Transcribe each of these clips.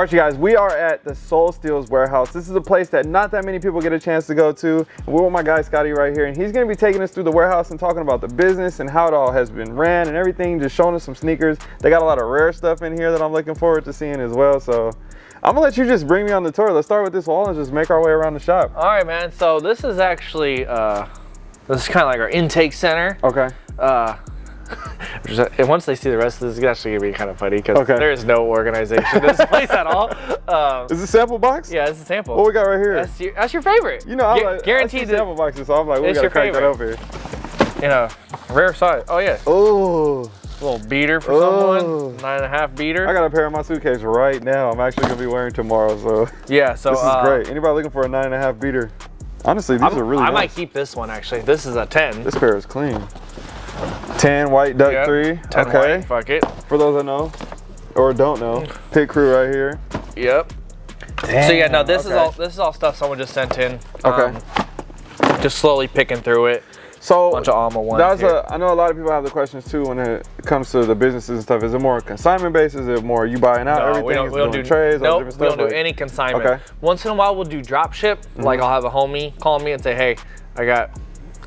All right, you guys, we are at the Sole Steals warehouse. This is a place that not that many people get a chance to go to. We're with my guy Scotty right here, and he's gonna be taking us through the warehouse and talking about the business and how it all has been ran and everything, just showing us some sneakers. They got a lot of rare stuff in here that I'm looking forward to seeing as well. So I'm gonna let you just bring me on the tour. Let's start with this wall and just make our way around the shop. All right, man. So this is actually, uh, this is kind of like our intake center. Okay. Uh, and once they see the rest of this, it's actually gonna be kind of funny because Okay. there is no organization in this place at all. Um, Is this a sample box? yeah, it's a sample. What we got right here? That's your, that's your favorite. you know, I Gu- like guaranteed to, sample boxes, so I'm like, we gotta crack that favorite. over here. in a rare size. Oh yeah, Oh, little beater for Oh. someone, nine and a half beater. I got a pair in my suitcase right now. I'm actually gonna be wearing tomorrow, so yeah, so this is uh, great. Anybody looking for a nine and a half beater? Honestly, these I'm- are really I nice. might keep this one actually. This is a 10. This pair is clean. 10 white duck Yep, three. 10 okay. white, fuck it. For those that know or don't know, pit crew right here. Yep. so yeah, no, this is all this is all stuff someone just sent in. Okay. Um, just slowly picking through it. So Bunch of Alma ones That's here. a. I know a lot of people have the questions too when it comes to the businesses and stuff. Is it more consignment based? Is it more you buying out No, everything? we don't, we don't do trades, nope, we don't do Like- any consignment. Okay. Once in a while, we'll do drop ship. Mm-hmm. Like I'll have a homie call me and say, "Hey, I got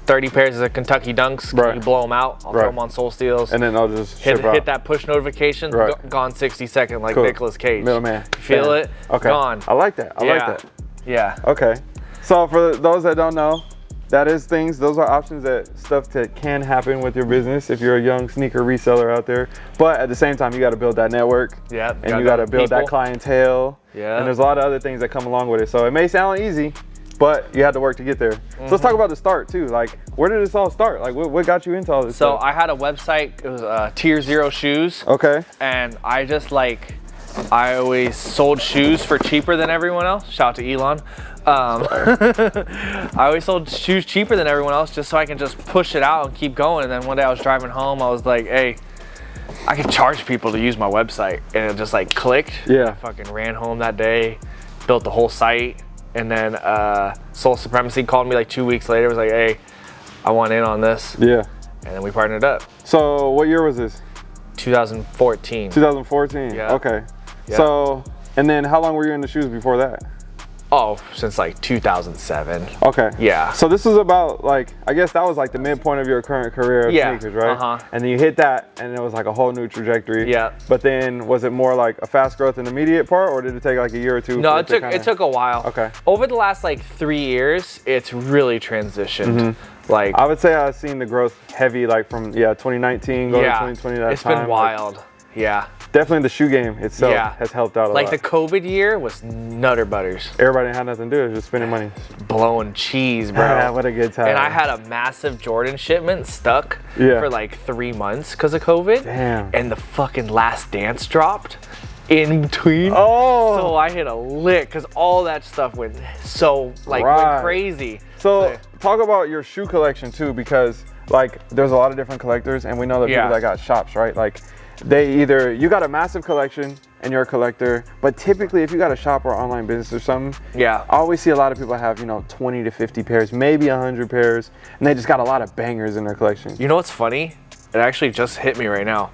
30 pairs of Kentucky Dunks. Right. you blow them out? I'll Right. throw them on Sole Steals. And then I'll just hit, hit that push notification. Right. go- gone 60 second like Cool. Nicolas Cage. Middleman. Feel Bam. it? Okay. Gone. I like that. I yeah. like that. Yeah. Okay. So for those that don't know, that is things, those are options that stuff that can happen with your business if you're a young sneaker reseller out there. But at the same time, you got to build that network. Yeah, And you got to build that clientele. Yeah. And there's a lot of other things that come along with it. So it may sound easy, but you had to work to get there. So let's Mm-hmm. talk about the start too. Like, where did this all start? Like, what, what got you into all this So stuff? I had a website. It was uh, Tier Zero Shoes. okay. and I just like I always sold shoes for cheaper than everyone else. Shout out to Elon. Um, I always sold shoes cheaper than everyone else just so I can just push it out and keep going. And then one day I was driving home, I was like, hey, I can charge people to use my website. And it just like clicked. Yeah. I fucking ran home that day, built the whole site. And then uh, Sole Supremacy called me like two weeks later, was like, hey, I want in on this. Yeah. And then we partnered up. So what year was this? 2014. 2014. Yeah. Okay. Yeah. So, and then how long were you in the shoes before that? Oh, since like 2007. Okay. Yeah. So this is about like I guess that was like the midpoint of your current career of Yeah, sneakers, right? uh-huh. And then you hit that, and it was like a whole new trajectory. Yeah. But then was it more like a fast growth and immediate part, or did it take like a year or two? No, it took kinda- it took a while. Okay. Over the last like three years, it's really transitioned. Like Mm-hmm. I would say I've seen the growth heavy, like from yeah 2019 going yeah, to 2020. That it's time. been like, wild. Yeah. definitely the shoe game itself Yeah. has helped out a lot. Like lot. the COVID year was nutter butters, Everybody had nothing to do, it was just spending money. blowing cheese, bro. What a good time. and I had a massive Jordan shipment stuck Yeah. for like three months because of COVID. Damn. And the fucking last dance dropped in between. Oh. So I hit a lick because all that stuff went so like Right. went crazy. So talk about your shoe collection too, because like there's a lot of different collectors, and we know that Yeah. people that got shops, right? Like they either you got a massive collection and you're a collector, but typically if you got a shop or online business or something, Yeah. I always see a lot of people have you know 20 to 50 pairs, maybe 100 pairs, and they just got a lot of bangers in their collection. You know what's funny? It actually just hit me right now.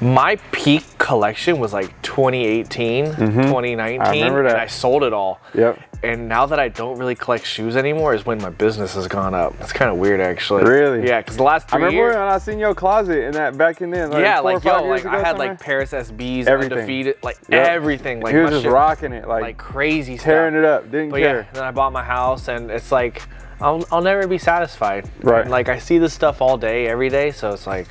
My peak collection was like 2018, 2019, Mm-hmm. I remember that. and I sold it all. Yep. And now that I don't really collect shoes anymore is when my business has gone up. It's kind of weird actually. Really? Yeah, because the last three I remember years. when I seen your closet in that back in then. Like yeah, four or like five yo, years like ago I had like Paris SBs, Everything. undefeated, like Yep. everything. Like he was my just shit- rocking it, like, like crazy stuff. tearing it up, didn't But care. yeah, then I bought my house, and it's like I'll, I'll never be satisfied. Right. And, like I see this stuff all day, every day, so it's like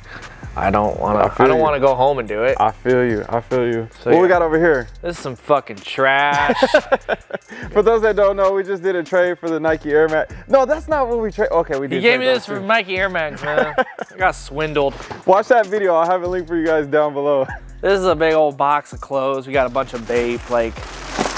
I don't want to. feel I don't want to go home and do it. I feel you. I feel you. So, what we got over here? This is some fucking trash. For those that don't know, we just did a trade for the Nike Air Max. No, that's not what we trade. Okay, we did. you gave me this for too. Nike Air Max, man. I got swindled. Watch that video. I'll have a link for you guys down below. This is a big old box of clothes. We got a bunch of vape. Like,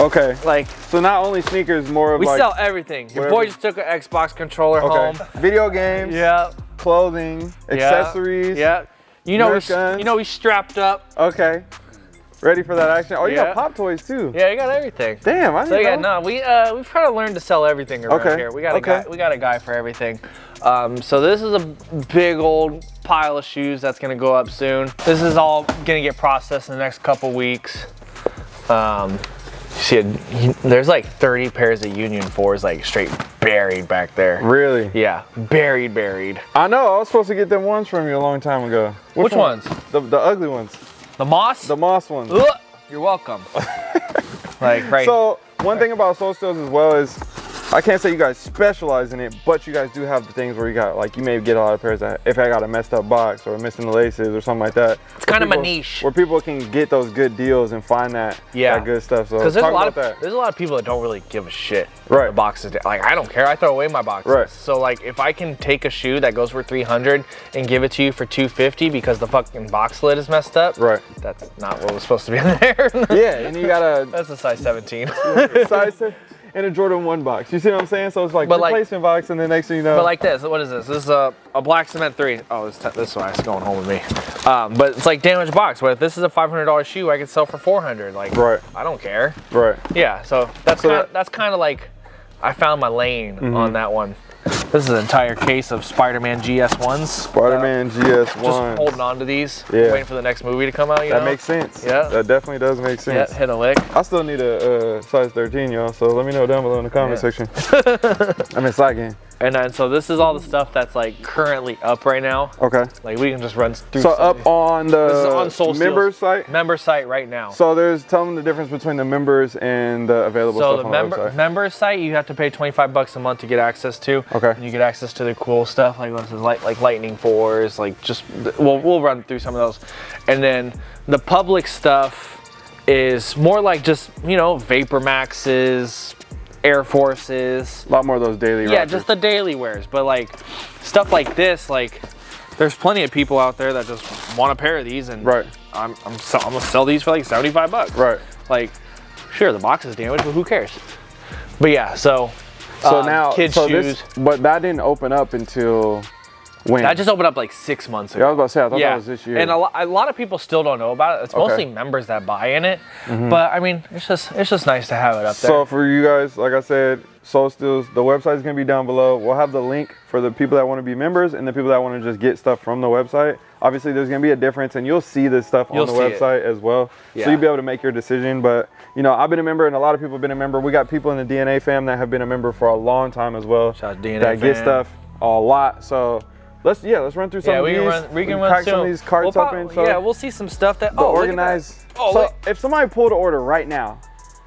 Okay. like So not only sneakers, more of we like sell everything. Your boy just took an Xbox controller okay, home. video games, Yeah. clothing, yeah, accessories. Yeah. You know, we, guns. you know, we strapped up. Okay. Ready for that action? Oh, you Yeah. got pop toys too. Yeah, you got everything. Damn, I didn't So yeah, know. no, we uh we've kind of learned to sell everything around Okay, here. We got a guy, we got a guy for everything. Um, so this is a big old pile of shoes that's gonna go up soon. This is all gonna get processed in the next couple weeks. Um, see, a, there's like 30 pairs of Union 4s like straight buried back there. Really? Yeah, buried, buried. I know. I was supposed to get them ones from you a long time ago. Which one? ones? The, the ugly ones. The Moss? The moss ones. Ugh, you're welcome. like, right. So one thing about Sole Steals as well is I can't say you guys specialize in it, but you guys do have the things where you got, like you may get a lot of pairs that if I got a messed up box or missing the laces or something like that. It's kind people, of a niche. Where people can get those good deals and find that, yeah. That good stuff. So there's a lot of, that. There's a lot of people that don't really give a shit. Right. The boxes, like I don't care. I throw away my boxes. Right. So like if I can take a shoe that goes for 300 and give it to you for 250 because the fucking box lid is messed up. Right. That's not what was supposed to be in there. yeah, and you gotta. That's a size 17. size 17 in a Jordan 1 box. You see what I'm saying? So it's like but replacement like, box, and the next thing you know. But like this, what is this? This is a, a black cement 3. Oh, this, this one is going home with me. Um, but it's like damaged box. But if this is a $500 shoe, I could sell for 400 Like, right. I don't care. Right. Yeah, so that's so kind of that, that's kind of like I found my lane mm -hmm. on that one. This is an entire case of Spider-Man GS1s. Spider-Man GS1. Uh, Just holding on to these, Yeah. waiting for the next movie to come out. You That know? makes sense. Yeah. That definitely does make Yeah, sense. hit a lick. I still need a uh, size 13, y'all. So let me know down below in the comment Yeah. section. I'm in slide game. And then so this is all the stuff that's like currently up right now. Okay. Like we can just run through. So up on the on Sole member Steals. site. member site right now. So there's tell them the difference between the members and the available So stuff the on member the website. member site you have to pay 25 bucks a month to get access to. Okay. And you get access to the cool stuff like this is like like lightning fours, like just we'll we'll run through some of those. And then the public stuff is more like just, you know, Vapor Maxes, Air Forces. a lot more of those daily. Yeah, just the daily wears, but like stuff like this like there's plenty of people out there that just want a pair of these and Right. I'm I'm, sell, I'm gonna sell these for like 75 bucks. Right. Like, sure, the box is damaged, but who cares? But yeah, so. So um, now, kids so shoes. this, but that didn't open up until when? that just opened up like six months ago. yeah, I was about to say, I thought yeah, that was this year. and a, lo- a lot of people still don't know about it. It's Okay. Mostly members that buy in it, mm-hmm. but I mean, it's just it's just nice to have it up there. So for you guys, like I said, Sole Steals, the website is gonna be down below. We'll have the link for the people that want to be members and the people that want to just get stuff from the website. Obviously, there's gonna be a difference, and you'll see this stuff You'll on the see it. website as well. Yeah. So you'll be able to make your decision. But you know, I've been a member, and a lot of people have been a member. We got people in the DNA fam that have been a member for a long time as well. Shout out to DNA that get stuff a lot. So let's yeah, let's run through some yeah, of we these. can run. We can run some of these carts We'll up. So yeah, we'll see some stuff that. oh, at that. organized. Oh, so look. if somebody pulled an order right now,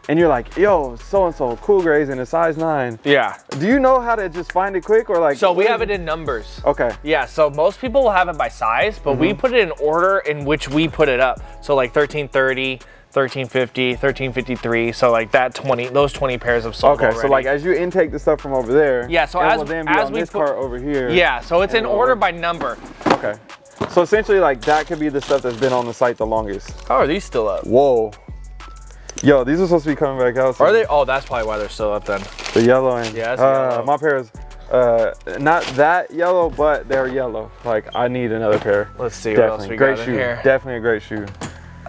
and you're like, yo, so and so, cool grays in a size nine. Yeah. Do you know how to just find it quick or like? So we have it in numbers. Okay. Yeah, so most people will have it by size, but Mm-hmm. we put it in order in which we put it up. So like 1330, 1350, 1353. So like that 20, those 20 pairs of sold Okay. So like as you intake the stuff from over there. Yeah, so as- will then be as we this put- cart over here. yeah, so it's in order by number. Okay. So essentially, like that could be the stuff that's been on the site the longest. How are these still up? Whoa. Yo, these are supposed to be coming back out. soon. Are they? Oh, that's probably why they're still up then. The yellow and Yeah, uh, yellow. my pair is uh, not that yellow, but they're yellow. Like I need another pair. Let's see what else we great got shoe. here. Definitely a great shoe.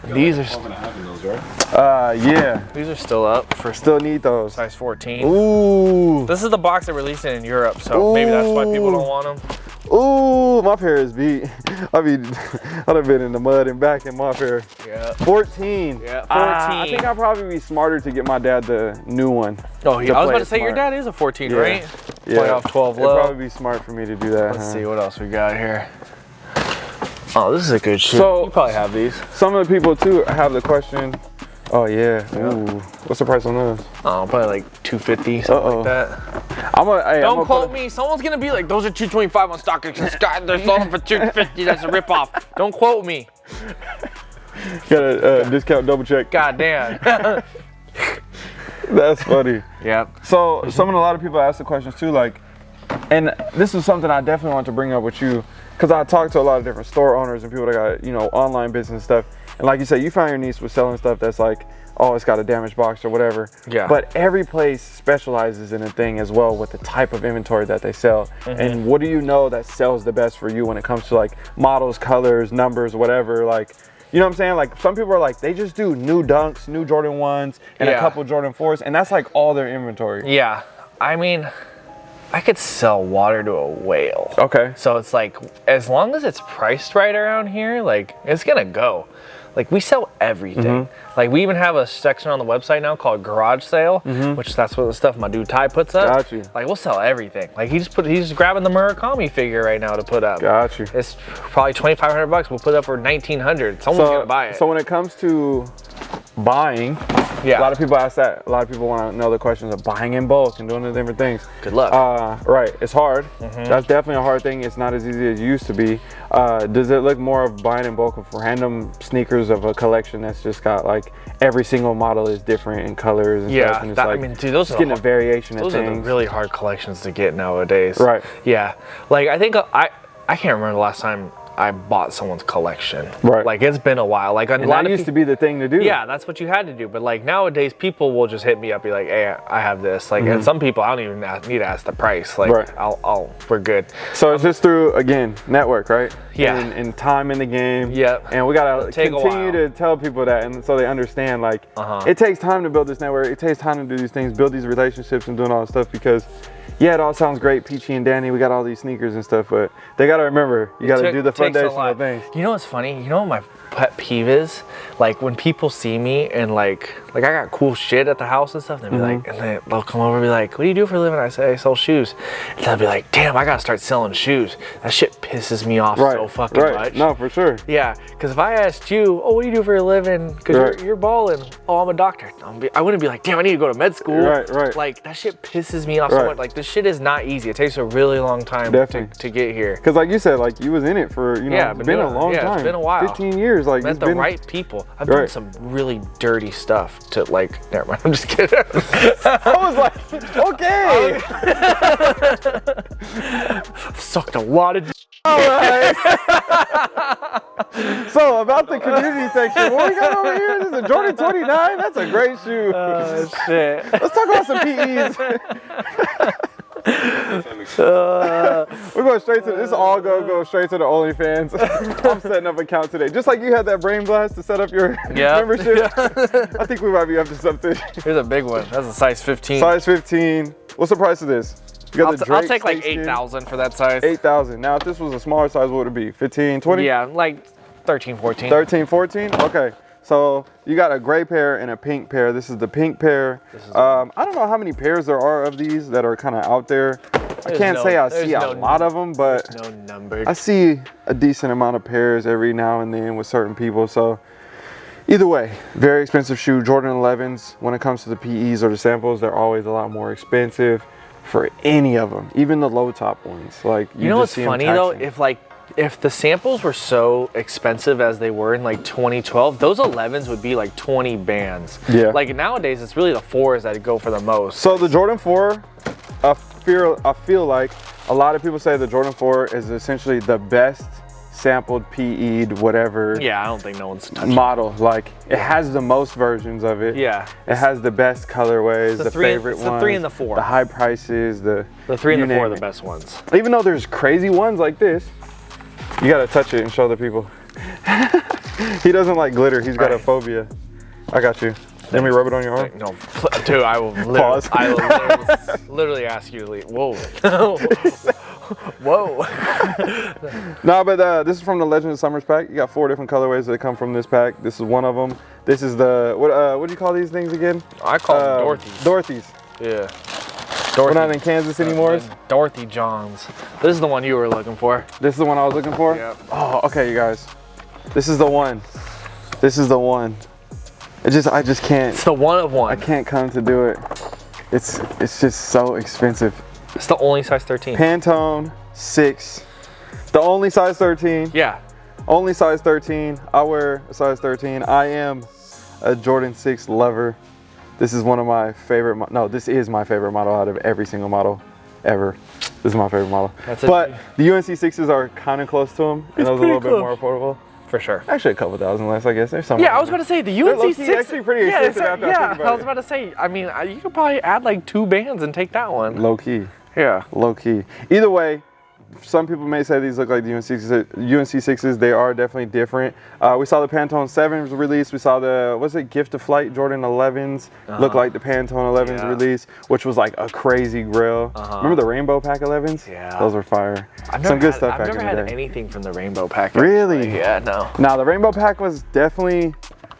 These are Welcome to having those, right? Uh, yeah. these are still up for Still need those. size 14. Ooh. This is the box they released it in Europe, so maybe that's why people don't want them. Ooh, my pair is beat. I mean, I'd have been in the mud and back in my pair. Yeah. 14. Yeah, Ah, I think I'd probably be smarter to get my dad the new one. Oh, he, To I was about to it say your dad is a 14, Yeah. right? Yeah. Play off 12 It'd low. probably be smart for me to do that. Let's huh? see what else we got here. Oh, this is a good shoe. So- you probably have these. Some of the people too have the question. Oh yeah. Ooh. What's the price on those? Oh, probably like 250, something Uh-oh. like that. I'm a. Hey, Don't gonna quote me. Someone's gonna be like, those are 225 on stock. Scott, they're selling for 250. That's a ripoff. Don't quote me. Got a uh, discount double check. God damn. That's funny. yep. So some of a lot of people ask the questions too, like, and this is something I definitely want to bring up with you, because I talked to a lot of different store owners and people that got you know online business stuff, and like you said, you found your niche with selling stuff that's like, oh, it's got a damaged box or whatever. Yeah. But every place specializes in a thing as well with the type of inventory that they sell, Mm-hmm. and what do you know that sells the best for you when it comes to like models, colors, numbers, whatever, like. You know what I'm saying? Like some people are like they just do new dunks, new Jordan ones, and a couple Jordan fours, and that's like all their inventory. Yeah. I mean, I could sell water to a whale. Okay. So it's like, as long as it's priced right around here, like, it's gonna go. Like we sell everything. Mm-hmm. Like we even have a section on the website now called Garage Sale, which that's what the stuff my dude Ty puts up. Got you. Like we'll sell everything. Like he just put he's just grabbing the Murakami figure right now to put up. Got you. It's probably twenty five hundred bucks. We'll put it up for nineteen hundred. Someone's gonna buy it. So when it comes to buying, Yeah. a lot of people ask that. A lot of people want to know the questions of buying in bulk and doing the different things. Good luck. Uh, right, it's hard. That's definitely a hard thing. It's not as easy as it used to be. Uh, does it look more of buying in bulk of random sneakers of a collection that's just got like every single model is different in colors and Yeah, stuff? And it's that- I mean, dude, those are getting a variation Those of are the really hard collections to get nowadays. Right. Yeah. Like I think I I can't remember the last time I bought someone's collection. Right. Like it's been a while. Like a and lot that used to be the thing to do. Yeah, that's what you had to do. But like nowadays, people will just hit me up, be like, "Hey, I have this." Like, and some people I don't even ask, need to ask the price. Like. Right. I'll, I'll, we're good. So it's just through again network, right? Yeah. And, and time in the game. Yep. And we gotta take continue to tell people that, and so they understand. Like, Uh-huh. it takes time to build this network. It takes time to do these things, build these relationships, and doing all this stuff. Because, yeah, it all sounds great, Peachy and Danny. We got all these sneakers and stuff, but they gotta remember, you gotta do the foundational things. You know what's funny? You know what my pet peeve is? Like when people see me and like like I got cool shit at the house and stuff, they'll be like, Mm-hmm. and they, they'll come over and be like, "What do you do for a living?" I say, "I sell shoes." And they'll be like, "Damn, I gotta start selling shoes." That shit pisses me off Right. so fucking right. much. No, for sure. Yeah, because if I asked you, "Oh, what do you do for a living?" Because Right. you're, you're balling. Oh, I'm a doctor. I'm be, I wouldn't be like, "Damn, I need to go to med school." Right, right. Like that shit pisses me off so much. Like this shit is not easy. It takes a really long time to, Definitely. to get here. Because, like you said, like you was in it for you know, Yeah, it's been been a long Yeah, it's time. been a while. 15 years. Like met it's the been, right people. I've done some really dirty stuff to like. Never mind. I'm just kidding. I was like, okay. Sucked a lot of. All right. so about the community section, what we got over here? This is a Jordan 29. That's a great shoe. Oh shit. Let's talk about some PEs. Uh, We're going straight to this. All go go straight to the OnlyFans. I'm setting up an account today, just like you had that brain blast to set up your Yeah. membership. I think we might be up to something. here's a big one. That's a size 15. Size 15. What's the price of this? I'll, got the t- I'll take like 8,000 for that size. 8,000. Now, if this was a smaller size, what would it be? 15, 20? Yeah, like 13, 14. 13, 14? Okay. So you got a gray pair and a pink pair. This is the pink pair. Um, I don't know how many pairs there are of these that are kind of out there. I can't no- say I there's see a lot of them, but No number. I see a decent amount of pairs every now and then with certain people. So either way, very expensive shoe. Jordan 11s, when it comes to the PEs or the samples, they're always a lot more expensive for any of them, even the low top ones. Like you, You know what's funny though? If like if the samples were so expensive as they were in like 2012, those 11s would be like 20 bands. Yeah. Like nowadays, it's really the fours that go for the most. So the Jordan 4, I feel, I feel like a lot of people say the Jordan 4 is essentially the best sampled PE'd whatever Yeah, I don't think no one's touching. model. Like it has the most versions of it. Yeah. It has the best colorways, the the, three- favorite it's the three and the four. The high prices, the The three and the four are the it. best ones. Even though there's crazy ones like this, you gotta touch it and show the people. he doesn't like glitter. He's got a phobia. I got you. Let me rub it on your arm. No, dude, I will literally, Pause. I will literally, literally ask you to leave. Whoa. Whoa. No, but uh, this is from the Legend of Summers pack. You got four different colorways that come from this pack. This is one of them. This is the what? Uh, what do you call these things again? I call Uh, them Dorothy's. Dorothy's. yeah. We're not in Kansas anymore. Dorothy Johns. This is the one you were looking for. This is the one I was looking for. Yep. Oh, okay, you guys. This is the one. This is the one. It just, I just can't. It's the one of one. I can't come to do it. It's, it's just so expensive. It's the only size 13. Pantone six. The only size 13. Yeah. Only size 13. I wear a size 13. I am a Jordan 6 lover. This is one of my favorite, no, this is my favorite model out of every single model ever. This is my favorite model. That's but the UNC 6s are kind of close to them, and those are a little bit more affordable. For sure. Actually, a couple thousand less, I guess. There's some. Yeah, I was about to say the UNC low-key six. actually pretty yeah, expensive after I yeah, I was about to say. I mean, uh, you could probably add like two bands and take that one. low key. Yeah. Low key. Either way, some people may say these look like the UNC sixes. UNC sixes. They are definitely different. Uh, we saw the Pantone sevens release. We saw the what's it Gift of Flight Jordan 11s look like the Pantone 11s Uh-huh. Yeah. release, which was like a crazy grill. Remember the Rainbow Pack 11s? Yeah. those were fire. I've Some never good had, stuff I've back never in had the day. anything from the Rainbow Pack. Really? actually. Yeah, no. Now the Rainbow Pack was definitely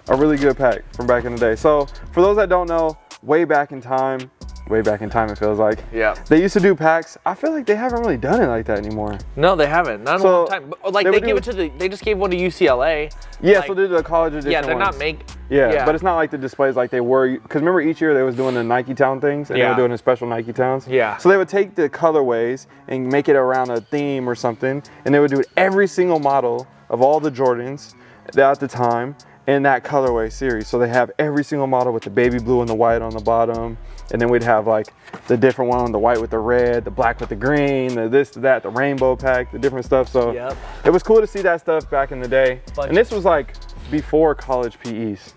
a really good pack from back in the day. So for those that don't know, way back in time, way back in time it feels like. Yeah. They used to do packs. I feel like they haven't really done it like that anymore. No, they haven't. Not in So, a long time. But, like they they, it to the. They just gave one to UCLA. Yeah, Like, so they're the college edition Yeah, they're ones. not make. Yeah, but it's not like the displays like they were. Because remember, each year they was doing the Nike Town things, and they Yeah. were doing the special Nike Towns. Yeah. So they would take the colorways and make it around a theme or something, and they would do every single model of all the Jordans at the time in that colorway series. So they have every single model with the baby blue and the white on the bottom, and then we'd have like the different one, the white with the red, the black with the green, the this, that, the rainbow pack, the different stuff. So Yep. it was cool to see that stuff back in the day. Bunch and this was like before college PEs.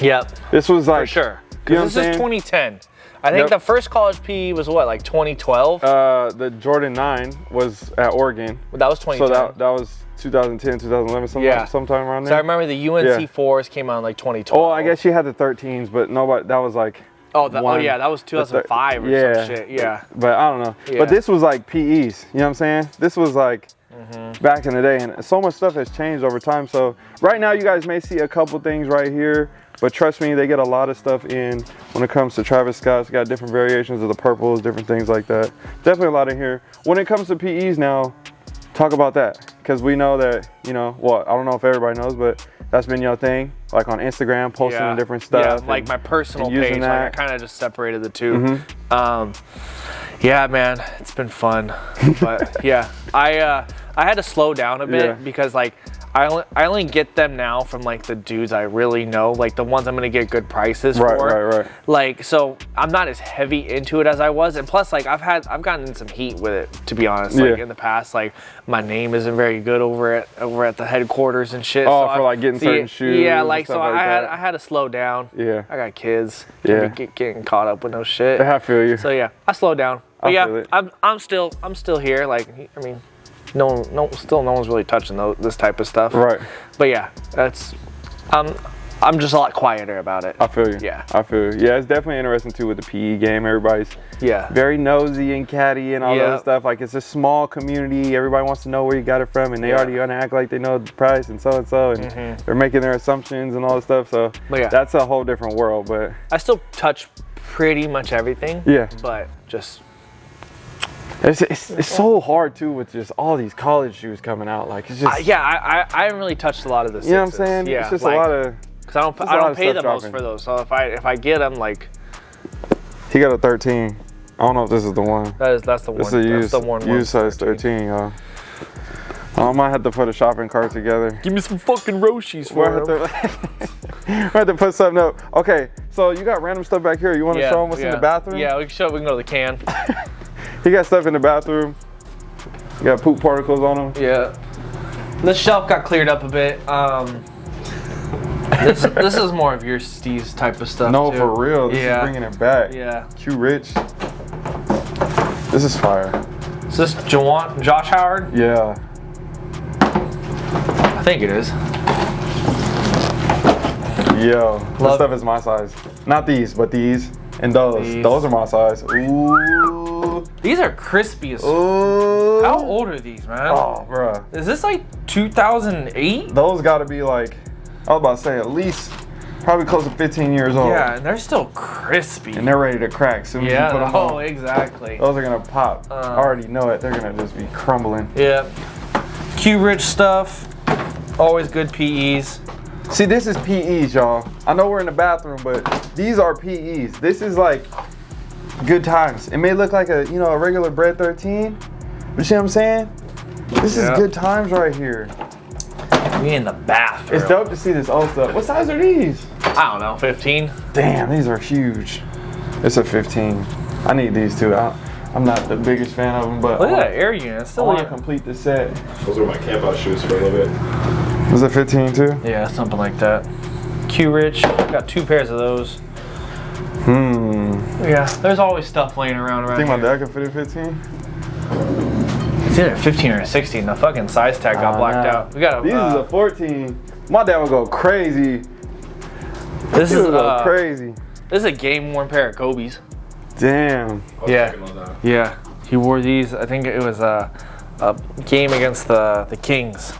Yep. This was like For sure. You know what Because I'm this is saying? 2010. I think Yep. the first college PE was what, like 2012? Uh, the Jordan 9 was at Oregon. that was 2010. So that, that was 2010, 2011, sometime, Yeah. sometime around there. So. I remember the UNC Yeah. fours came out in like 2012. oh, I guess she had the 13s, but nobody, that was like, Oh, the, oh yeah, that was the 2005 or yeah. some shit. Yeah. but I don't know. Yeah. But this was like PEs, you know what I'm saying? This was like Mm-hmm. back in the day, and so much stuff has changed over time. So right now, you guys may see a couple things right here, but trust me, they get a lot of stuff in when it comes to Travis Scott's got different variations of the purples, different things like that. Definitely a lot in here. When it comes to PEs now, talk about that because we know that you know. Well, I don't know if everybody knows, but that's been your thing, like on Instagram, posting yeah. different stuff. Yeah, like my personal page. Like. I kind of just separated the 2 Um, yeah, man, it's been fun. but yeah, I uh, I had to slow down a bit Yeah. because like I only, I only get them now from like the dudes I really know, like the ones I'm gonna get good prices Right, for. right, right. right. Like so, I'm not as heavy into it as I was, and plus, like I've had I've gotten in some heat with it to be honest. Like Yeah. in the past, like my name isn't very good over at over at the headquarters and shit. Oh, so for, I- like, getting certain yeah, shoes Yeah, like so like I had that. I had to slow down. Yeah. I got kids. Yeah. Get, getting caught up with no shit. I feel you. So yeah, I slowed down. But I yeah. I'm I'm still I'm still here. Like I mean, no one- no still no one's really touching this type of stuff. Right. But yeah, that's um I'm just a lot quieter about it. I feel you. Yeah. I feel you. Yeah, it's definitely interesting too with the PE game. Everybody's Yeah. very nosy and catty and all Yeah. that stuff. Like it's a small community. Everybody wants to know where you got it from, and they Yeah. already gonna act like they know the price and so and so, and they're making their assumptions and all this stuff. So yeah. that's a whole different world. But I still touch pretty much everything. Yeah. But just it's, it's, it's so hard too with just all these college shoes coming out. Like it's just uh, yeah, I, I I haven't really touched a lot of the you know what I'm saying? Yeah. it's just like, a lot of. Cause I don't I don't pay the most for those. So if I if I get them, like He got a 13. I don't know if this is the one. that is that's the one. This is a that's used, the one. used size 13, y'all. I might have to put a shopping cart together. Give me some fucking Roshis for to, we'll have to put something up. Okay, so you got random stuff back here. You want to show them what's in the bathroom? Yeah, we can show. We can go to the can. He got stuff in the bathroom. You got poop particles on them. Yeah. The shelf got cleared up a bit. Um, this this is more of your Steve's type of stuff. No, too. for real. This yeah. is bringing it back. Yeah. Q Rich. This is fire. Is this Juwan, Josh Howard? Yeah. I think it is. Yo, this stuff is my size. Not these, but these and those. These. Those are my size. Ooh. These are crispy as. Ooh. How old are these, man? Oh, bruh. Is this like 2008? Those got to be like, I was about to say at least probably close to 15 years old. Yeah, and they're still crispy. And they're ready to crack soon as yeah. you put them Oh, on. exactly. Those are gonna pop. Uh. I already know it. They're gonna just be crumbling. Yeah. Q rich stuff. Always good PEs. See, this is PEs, y'all. I know we're in the bathroom, but these are PEs. This is like good times. It may look like a you know a regular bread 13, but you see what I'm saying? This Yeah. is good times right here. We in the bathroom. It's dope to see this old stuff. What size are these? I don't know, 15. Damn, these are huge. It's a 15. I need these too. I, I'm not the biggest fan of them, but Look at that air unit. It's I still want to complete the set. Those were my camp out shoes for a little bit. Was it 15 too? Yeah, something like that. Q Rich, got two pairs of those. Hmm. Yeah, there's always stuff laying around I around think my dad could fit a 15. It's either 15 or 16. The fucking size tag got Ah, blacked nah. out. We got These a. is Uh, a 14. My dad would go crazy. this He is would go uh, crazy. this is a game worn pair of Kobe's. Damn. I was Yeah. checking those out. Yeah, he wore these. I think it was a, a game against the the Kings.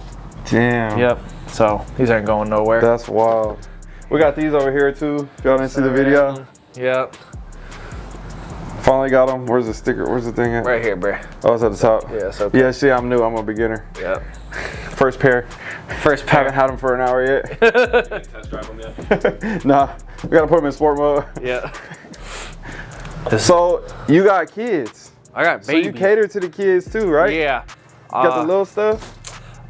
Damn. Yep. So these aren't going nowhere. That's wild. We got these over here too. If y'all didn't see the video, Yep. finally got them. Where's the sticker? Where's the thing at? Right here, bro. Oh, it's at the top. Yeah. So Yeah, see, I'm new. I'm a beginner. Yep. First pair. First pair. Haven't had them for an hour yet. You test drive them yet? nah, we gotta put them in sport mode. yeah. So you got kids. I got So you cater to the kids too, right? Yeah. Got Uh, the little stuff.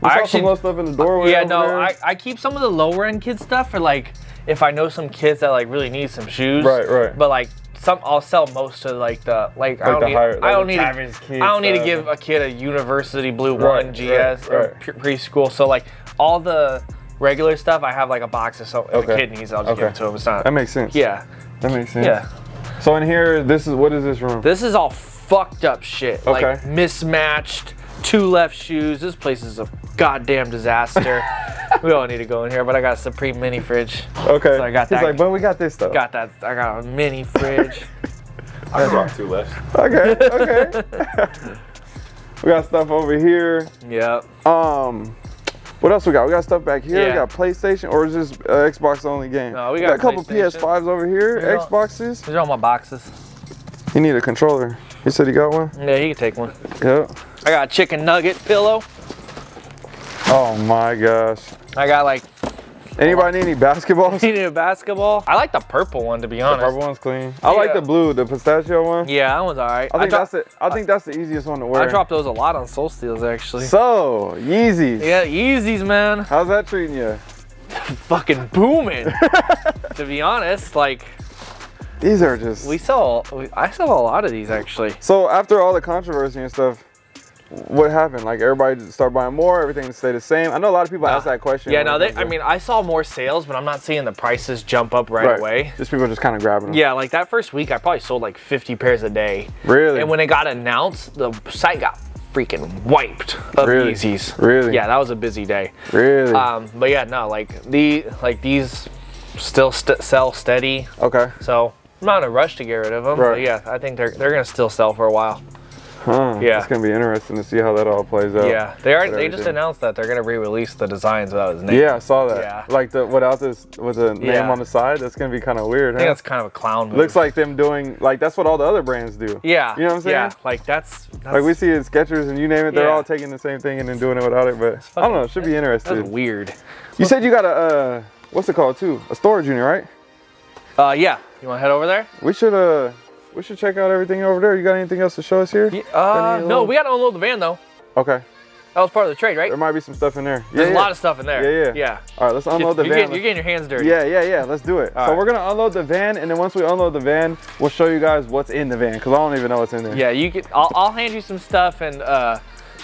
We I saw actually- some little stuff in the doorway. Yeah, over no, there. I, I keep some of the lower end kid stuff for like if I know some kids that like really need some shoes. Right, right. But like some, I'll sell most to like the like, I don't need, higher- I don't need, to, kid I don't need to give a kid a University Blue Right, One GS right, or right. preschool. So like all the regular stuff, I have like a box of so Okay. a kid needs, I'll just give it to him. It's not. That makes sense. yeah, That makes sense. yeah. So in here, this is what is this room? This is all fucked up shit. Like Okay. mismatched, two left shoes. This place is a goddamn disaster. we don't need to go in here, but I got a Supreme mini fridge. okay. So I got He's that. like, but we got this stuff. Got that. I got a mini fridge. I can rock two left. Okay. Okay. we got stuff over here. yep. Um, what else we got? We got stuff back here. We got PlayStation, or is this uh, Xbox only game? No, we got a couple PS5s over here. We got- Xboxes. These are all my boxes. You need a controller. You said you got one. Yeah, he can take one. Yep. I got a chicken nugget pillow. Oh my gosh. I got like Anybody need any basketballs? you need a basketball. I like the purple one to be honest. The purple one's clean. I like the blue, the pistachio one. Yeah, that one's alright. I think dro- that's the. I think that's the easiest one to wear. I dropped those a lot on Sole Steals actually. So Yeezys. yeah, Yeezys, man. How's that treating you? Fucking booming. to be honest, like These are just. we sell, we, I sell a lot of these actually. so after all the controversy and stuff, what happened? Like everybody just start buying more, everything stay the same. I know a lot of people ask that question. Yeah, no, they. I mean, I saw more sales, but I'm not seeing the prices jump up right, away. Just people just kind of grabbing them. Yeah, like that first week, I probably sold like 50 pairs a day. Really? And when it got announced, the site got freaking wiped of Really? Yeezys. Really? Yeah, that was a busy day. really? Um, but yeah, no, like the like these still st- sell steady. okay. So I'm not in a rush to get rid of them. Right. But yeah, I think they're they're gonna still sell for a while. Huh. Yeah. It's gonna be interesting to see how that all plays out. Yeah, they are. They just announced that they're gonna re-release the designs without his name. Yeah, I saw that. Yeah. Like the without this with the name Yeah. on the side. That's gonna be kind of weird. I think huh? that's kind of a clown move. Looks like them doing like that's what all the other brands do. Yeah. You know what I'm saying? Yeah, like that's, that's Like we see at Skechers and you name it, they're Yeah. all taking the same thing and then doing it without it. But I don't know, it should be that's interesting. weird. You said you got a uh, what's it called too? A storage unit, right? Uh, yeah. You want to head over there? We should uh, we should check out everything over there. You got anything else to show us here? Uh, Any no, little- we got to unload the van though. Okay, That was part of the trade, right? there might be some stuff in there. There's yeah, a yeah. lot of stuff in there. Yeah, yeah. Yeah. All right, let's unload the you're, van. Getting, you're getting your hands dirty. Yeah, yeah, yeah. Let's do it. All so right. we're gonna unload the van, and then once we unload the van, we'll show you guys what's in the van because I don't even know what's in there. Yeah, you could. I'll, I'll hand you some stuff, and uh,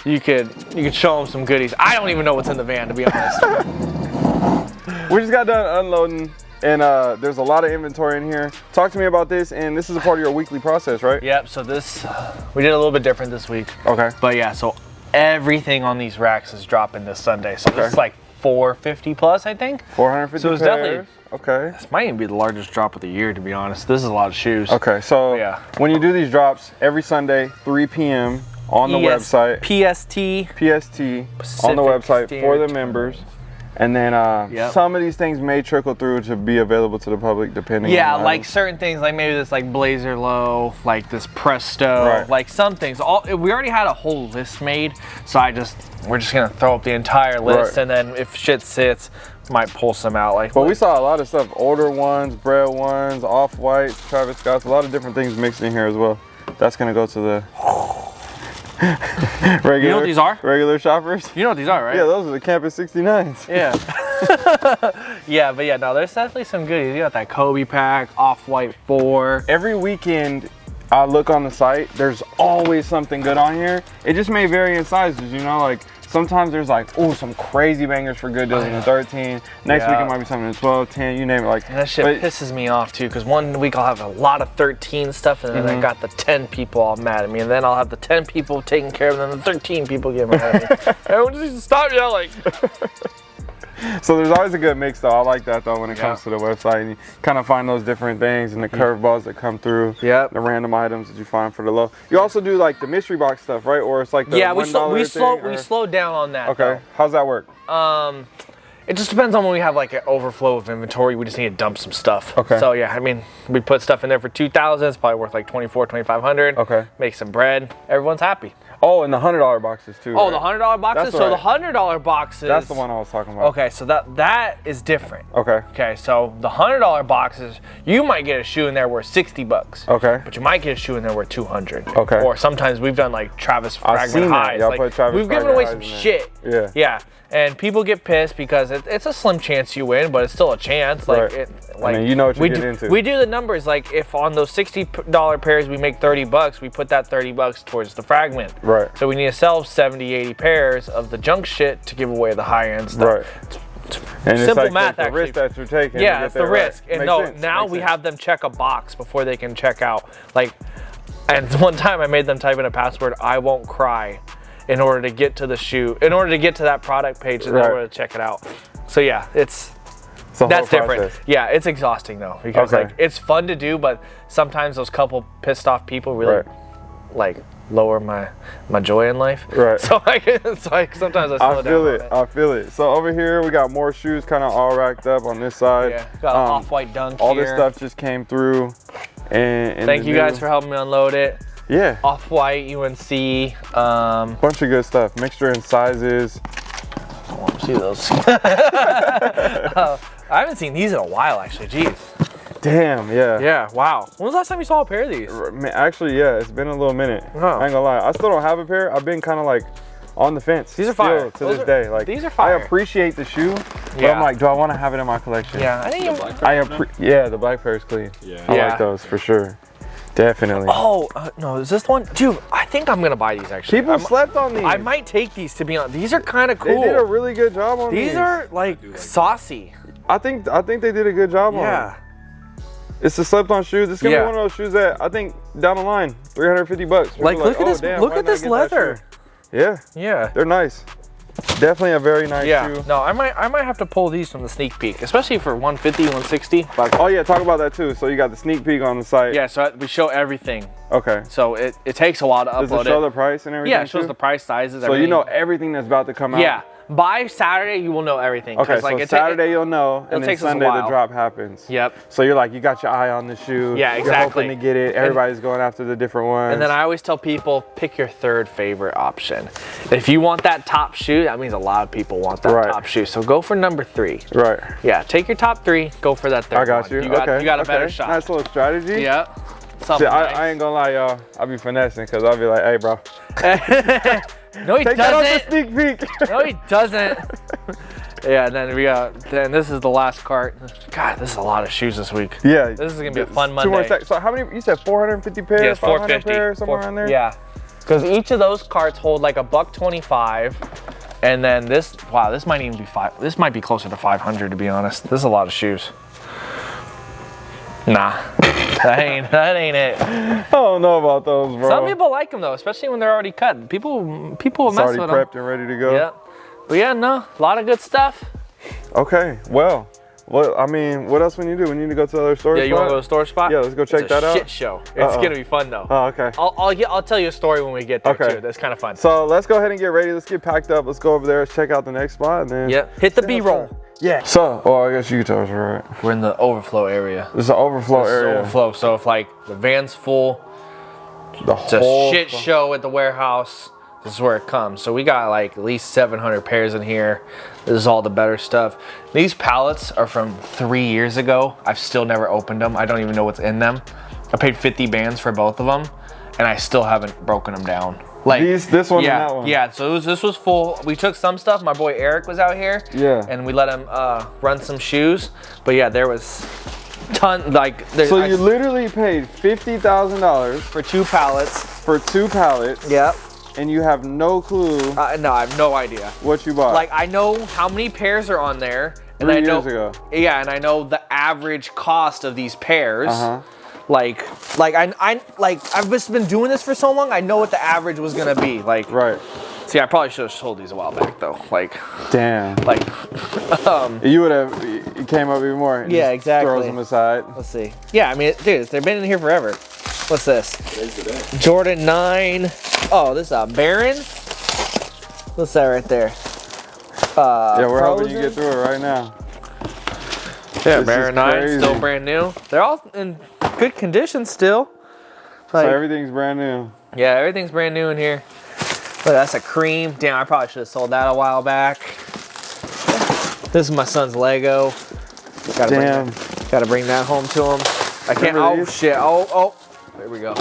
you could you could show them some goodies. I don't even know what's in the van, to be honest. We just got done unloading, and uh, there's a lot of inventory in here. Talk to me about this, and this is a part of your weekly process, right? yep. So this we did a little bit different this week, Okay. but yeah. So everything on these racks is dropping this Sunday. So Okay. this is like 450 plus, I think. 450 So it's definitely- Okay. This might even be the largest drop of the year, to be honest. This is a lot of shoes. Okay, so Yeah. when you do these drops every Sunday, 3 p.m. on the ES website, PST. PST on the Pacific website for the members. And then uh, Yep. some of these things may trickle through to be available to the public depending Yeah, like certain things, like maybe this like Blazer Low, like this Presto, Right. like some things. All we already had a whole list made, so I just we're just gonna throw up the entire list, Right. and then if shit sits, might pull some out. Like, But we saw a lot of stuff, older ones, bread ones, off-whites, Travis Scott's, a lot of different things mixed in here as well. That's gonna go to the regular, you know what these are? Regular shoppers. you know what these are, right? Yeah, those are the Campus 69s. Yeah. yeah, but yeah, no, there's definitely some goodies. You got that Kobe pack, Off White Four. Every weekend I look on the site, there's always something good on here. It just may vary in sizes, you know, like sometimes there's like, oh, some crazy bangers for good deals in the 13. Next week it might be something in 12, 10, you name it. Like And that shit but- pisses me off too, because one week I'll have a lot of 13 stuff, and then Mm-hmm. I got the 10 people all mad at me, and then I'll have the 10 people taking care of them, and the 13 people get mad at me. Everyone just needs to stop yelling. So there's always a good mix though. I like that though when it Yeah. comes to the website. And you kind of find those different things and the curveballs that come through. Yeah. The random items that you find for the low. You also do like the mystery box stuff, right? Or it's like the yeah, we $1 slow, we slow, or- we slowed down on that. Okay. How's that work? Um, it just depends on when we have like an overflow of inventory. We just need to dump some stuff. Okay. So yeah, I mean, we put stuff in there for 2,000. It's probably worth like 24, 2,500. Okay. Make some bread. Everyone's happy. Oh, and the hundred dollar boxes too. Oh, right? the hundred dollar boxes. That's so the hundred dollar boxes. That's the one I was talking about. Okay, so that that is different. Okay. Okay, so the hundred dollar boxes, you might get a shoe in there worth sixty bucks. Okay. But you might get a shoe in there worth two hundred. Okay. Or sometimes we've done like Travis I've seen Fragment highs. Y'all like, put Travis we've given away some shit. Yeah. Yeah. And people get pissed because it, it's a slim chance you win, but it's still a chance. Like, Right. it, I like mean, you know what you're we getting do, into. We do the numbers. Like, if on those sixty dollar pairs we make thirty bucks, we put that thirty bucks towards the fragment. Right. So we need to sell 70, 80 pairs of the junk shit to give away the high end stuff. Right. And it's Simple like math, the, actually. risk that you're taking. Yeah, it's the there, right. risk. And Makes no, sense, now makes we sense. have them check a box before they can check out. Like, and one time I made them type in a password, I won't cry, in order to get to the shoe, in order to get to that product page in Right. order to check it out. So yeah, it's It's that's different. Yeah, it's exhausting though because Okay. like it's fun to do, but sometimes those couple pissed off people really Right. like lower my my joy in life. Right. So I so I sometimes I slow I feel it. I feel it. So over here we got more shoes kind of all racked up on this side. Yeah, got an Um, off-white dunk All here. this stuff just came through. And, and Thank you guys for helping me unload it. Yeah. Off-white UNC. Um, Bunch of good stuff. Mixture in sizes. I want to see those. I haven't seen these in a while, actually. Jeez. Damn, yeah. Yeah. Wow. When was the last time you saw a pair of these? Actually, yeah, it's been a little minute. Oh. I ain't gonna lie. I still don't have a pair. I've been kind of like on the fence. These are still fire. to Those this are- day. Like these are fire. I appreciate the shoe, but Yeah. I'm like, do I want to have it in my collection? Yeah. I think you. I appre- yeah, the black pair is clean. Yeah. I Yeah. like those for sure. Definitely. Oh uh, no, is this one, dude? I think I'm gonna buy these actually. People I'm- slept on these. I might take these to be honest. These are kind of cool. They did a really good job on these. these are like saucy. I think I think they did a good job on them. Yeah. Them. It's the slept on shoes. It's gonna Yeah. be one of those shoes that I think down the line, 350 bucks. People Like, are look at "Oh, this. damn, look at this leather. Yeah, Yeah. they're nice. Definitely a very nice Yeah. shoe. No, I might. I might have to pull these from the sneak peek, especially for 150, 160. Like, Oh yeah, talk about that too. So you got the sneak peek on the site. yeah. So we show everything. Okay. So it, it takes a while to Does upload it show the price and everything? Yeah, it shows too? the price, sizes. So you know everything that's about to come out. Yeah. By Saturday, you will know everything. Okay, like, so Saturday you'll know, and then Sunday the drop happens. Yep. So you're like, you got your eye on the shoe. Yeah, exactly. You're hoping to get it. Everybody's going after the different ones. And then I always tell people, pick your third favorite option. If you want that top shoe, that means a lot of people want that Right. top shoe. So go for number three. right. Yeah, take your top three, go for that third I got one. you. You got, okay. you got a okay. better shot. Nice little strategy. Yep. See, I, nice. I ain't gonna lie, y'all. I be finessing because I'll be like, hey, bro, no, he take that off the doesn't. sneak peek. No, he doesn't. yeah, and then we got. Then this is the last cart. God, this is a lot of shoes this week. yeah. This is gonna be a fun Monday. Two more. So how many? You said 450 pairs. Yeah, 450. pairs, somewhere around there. Yeah, because each of those carts hold like a buck twenty-five, and then this. Wow, this might even be five. This might be closer to five hundred to be honest. This is a lot of shoes. Nah, that ain't that ain't it. I don't know about those, bro. Some people like them though, especially when they're already cut. People people it's mess already with prepped them. and ready to go. Yeah, but yeah, no, a lot of good stuff. Okay. Well, what I mean, what else we need to do? We need to go to the other store. Yeah, you want to go to the store spot? Yeah, let's go check it's a that out. Shit show. It's Uh-oh. gonna be fun though. Oh, okay. I'll I'll, get, I'll tell you a story when we get there Okay. too. That's kind of fun. So let's go ahead and get ready. Let's get packed up. Let's go over there. Let's check out the next spot and then. Yep. Hit the B-roll. sure. Yeah. So, oh, I guess you can tell us right. We're in the overflow area. This is an overflow This area. overflow. So if like the van's full, The it's a whole shit show at the warehouse. This is where it comes. So we got like at least 700 pairs in here. This is all the better stuff. These pallets are from three years ago. I've still never opened them. I don't even know what's in them. I paid 50 bands for both of them, and I still haven't broken them down. Like These- this one and yeah, that one. Yeah, so it was, this was full. We took some stuff. My boy Eric was out here. Yeah. And we let him uh, run some shoes. But yeah, there was ton like there, So I- you literally paid fifty thousand dollars for two pallets. for two pallets. Yep. and you have no clue Uh, no, I have no idea. what you bought. Like I know how many pairs are on there, and Three I know ago. yeah, and I know the average cost of these pairs. Uh-huh. Like, like I, I, like I've just been doing this for so long. I know what the average was gonna be. Like, right. see, I probably should have sold these a while back though. Like, Damn. like, um, You would have. It came up even more. Yeah, exactly. Throws them aside. let's see. Yeah, I mean, dude, they've been in here forever. What's this? Jordan Nine. Oh, this is a Baron. What's that right there? Uh, Yeah, we're hoping you get through it right now. Yeah, This Baron is 9, crazy. still brand new. They're all in good condition still. So everything's brand new. yeah, everything's brand new in here. Look, that's a cream. Damn, I probably should have sold that a while back. This is my son's Lego. Gotta Damn. Bring that, gotta bring that home to him. I can't. Remember Oh these? shit! Oh oh. There we go.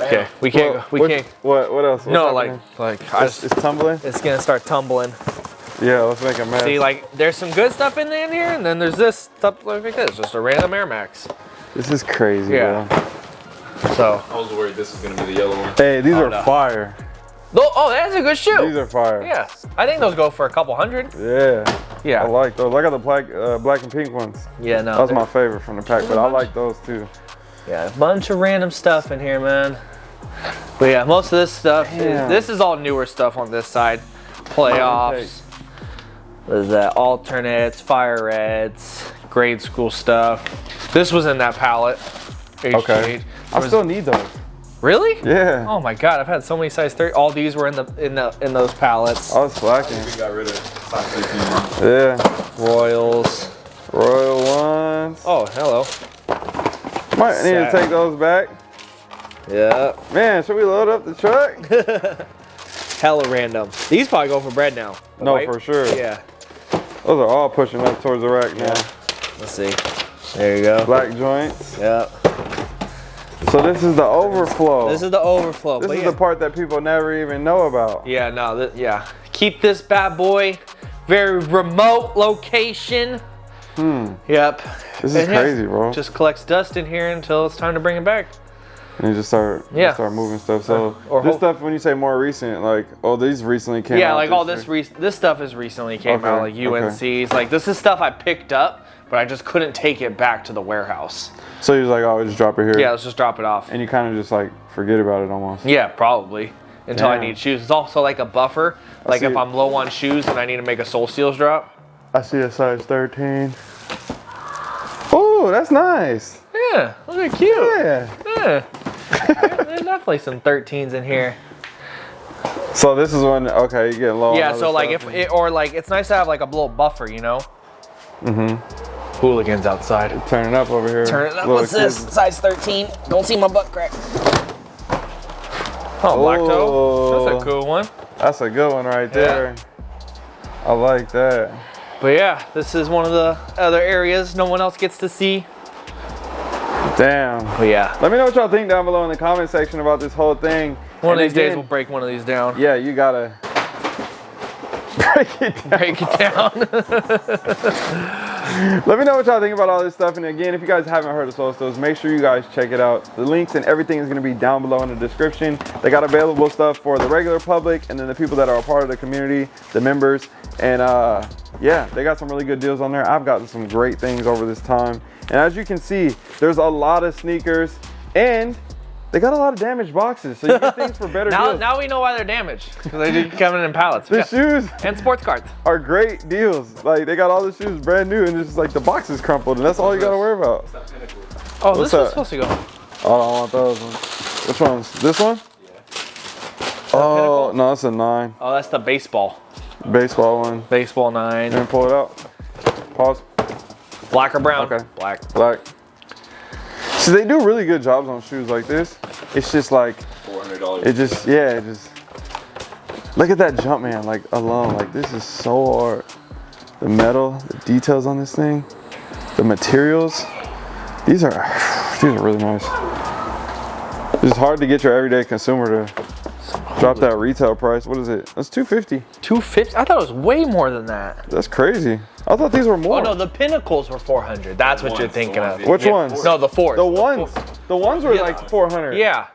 Okay, we can't. What- we what, can't. What? What else? What's No, like, happening? like I it's, just, it's tumbling. it's gonna start tumbling. Yeah, let's make a mess. See, like, there's some good stuff in there, in here, and then there's this stuff like this, just a random Air Max. This is crazy, Yeah. bro. So, I was worried this was gonna be the yellow one. Hey, these Oh, are no. fire. oh, oh, that's a good shoe. These are fire. Yeah, I think those go for a couple hundred. Yeah. Yeah. I like those. I got the black, uh, black and pink ones. Yeah, no. That was my favorite from the pack, but I like those too. Yeah, a bunch of random stuff in here, man. But yeah, most of this stuff, is, this is all newer stuff on this side. Playoffs. What is that? Alternates, fire reds, grade school stuff. This was in that palette. Okay. HGH. I Was- still need those. really? Yeah. Oh my god, I've had so many size 30. All these were in the in the in those palettes. I was slacking. We got rid of size 15. Yeah. Royals. Royal ones. Oh, hello. Might need to take those back. Yeah. Man, should we load up the truck? Hella random. These probably go for bread now. No, white- for sure. Yeah. Those are all pushing up towards the rack now. Let's see. There you go. Black joints. Yep. So this is the overflow. This is the overflow. This is yeah. the part that people never even know about. Yeah, no, yeah. Keep this bad boy very remote location. Hmm. Yep. This is And crazy, bro. Just collects dust in here until it's time to bring it back. and you just start, Yeah. start moving stuff. So Or this stuff, when you say more recent, like, oh, these recently came out. yeah, like all this re- this stuff is recently came Okay, out, like okay. UNC's. Like this is stuff I picked up, but I just couldn't take it back to the warehouse. So you're like, oh, we just drop it here. Yeah, let's just drop it off. And you kind of just like forget about it almost. Yeah, probably. Until I need shoes. It's also like a buffer. Like if it. I'm low on shoes and I need to make a Sole Steals drop. I see a size 13. Oh, that's nice. Yeah, look at cute. Yeah. Yeah. There's definitely some 13s in here. So this is when okay, you get low. Yeah, so like if it, or like it's nice to have like a little buffer, you know. Mm-hmm. Hooligans outside. turn it up over here. Turn it up. Little What's this? kids- Size 13. Don't see my butt crack. Oh, black toe. That's a cool one. That's a good one right there. I like that. But yeah, this is one of the other areas no one else gets to see. Damn. But yeah, Let me know what y'all think down below in the comment section about this whole thing. one of And these days we'll break one of these down. Yeah, you gotta break it down. Break it down. Let me know what y'all think about all this stuff. And again, if you guys haven't heard of Sole make sure you guys check it out. The links and everything is going to be down below in the description. They got available stuff for the regular public and then the people that are a part of the community, the members. And uh, yeah, they got some really good deals on there. I've gotten some great things over this time. And as you can see, there's a lot of sneakers and they got a lot of damaged boxes. So you get things for better now, deals. now we know why they're damaged because they do come in in pallets. the Yeah. shoes And sports cards. are great deals. Like they got all the shoes brand new and it's just like the box is crumpled and that's all you gotta worry about. Oh, What's this is that? supposed to go. Oh, I don't want those ones. Which ones? This one? Yeah. Oh, no, it's a nine. Oh, that's the baseball. Baseball one. Baseball nine. And pull it out. Pause. Black or brown? Okay. Black. Black. So they do really good jobs on shoes like this. It's just like, $400. it just, yeah, it just. Look at that Jumpman, like alone. Like this is so hard. The metal, the details on this thing, the materials. These are, these are really nice. It's hard to get your everyday consumer to drop that retail price. What is it? That's 250. 250? I thought it was way more than that. That's crazy. I thought these were oh, more. Oh no, the pinnacles were 400. That's what ones, you're thinking of. Which Yeah. ones? No, the fours. the ones. The ones were Yeah. like 400. Yeah.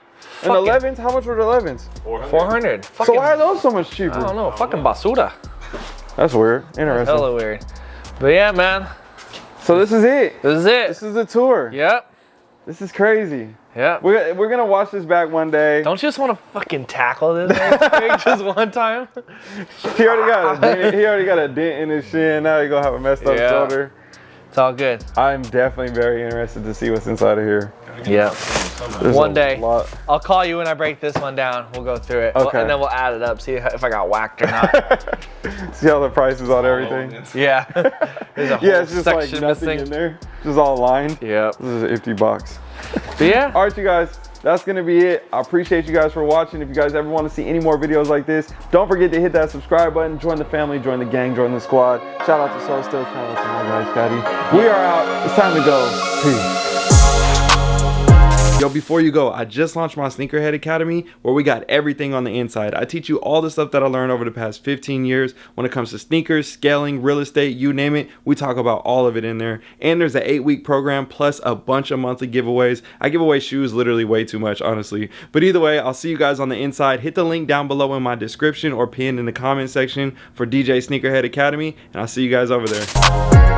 And 11s, how much were the 11s? 400. So Fucking, why are those so much cheaper? I don't know. Fucking basura. That's weird. Interesting. Hella weird. But yeah, man. So this is it. This is it. This is the tour. Yep. This is crazy. Yep. We're, we're gonna watch this back one day. Don't you just want to fucking tackle this thing just one time? He already got a dent. He already got a dent in his shin. Now he's gonna have a messed up Yeah. shoulder. It's all good. I'm definitely very interested to see what's inside of here. Yeah. One day. lot. I'll call you when I break this one down. We'll go through it. We'll- Okay. and then we'll add it up, see if I got whacked or not. See how the prices on everything. yeah. There's a whole Yeah, it's just like section nothing missing. in there. Just all lined. Yep. This is an empty box. But yeah. All right, you guys, that's gonna be it. I appreciate you guys for watching. If you guys ever want to see any more videos like this, don't forget to hit that subscribe button, join the family, join the gang, join the squad. Shout out to Sole Steals, shout out to my guy Scotty. We are out. It's time to go. Peace. Yo, before you go, I just launched my Sneakerhead Academy where we got everything on the inside. I teach you all the stuff that I learned over the past 15 years when it comes to sneakers, scaling, real estate, you name it. We talk about all of it in there. And there's an eight week program plus a bunch of monthly giveaways. I give away shoes literally way too much, honestly. But either way, I'll see you guys on the inside. Hit the link down below in my description or pinned in the comment section for DJ Sneakerhead Academy. And I'll see you guys over there.